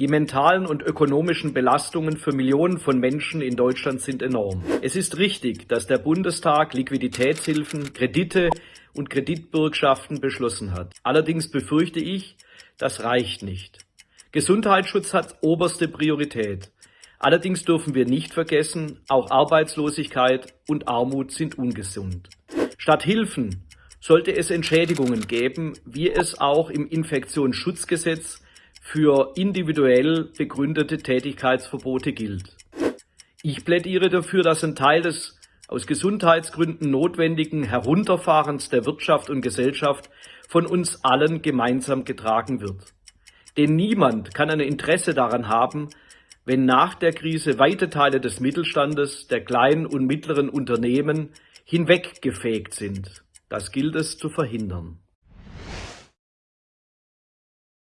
Die mentalen und ökonomischen Belastungen für Millionen von Menschen in Deutschland sind enorm. Es ist richtig, dass der Bundestag Liquiditätshilfen, Kredite und Kreditbürgschaften beschlossen hat. Allerdings befürchte ich, das reicht nicht. Gesundheitsschutz hat oberste Priorität. Allerdings dürfen wir nicht vergessen, auch Arbeitslosigkeit und Armut sind ungesund. Statt Hilfen sollte es Entschädigungen geben, wie es auch im Infektionsschutzgesetz für individuell begründete Tätigkeitsverbote gilt. Ich plädiere dafür, dass ein Teil des aus Gesundheitsgründen notwendigen Herunterfahrens der Wirtschaft und Gesellschaft von uns allen gemeinsam getragen wird. Denn niemand kann ein Interesse daran haben, wenn nach der Krise weite Teile des Mittelstandes, der kleinen und mittleren Unternehmen hinweggefegt sind. Das gilt es zu verhindern.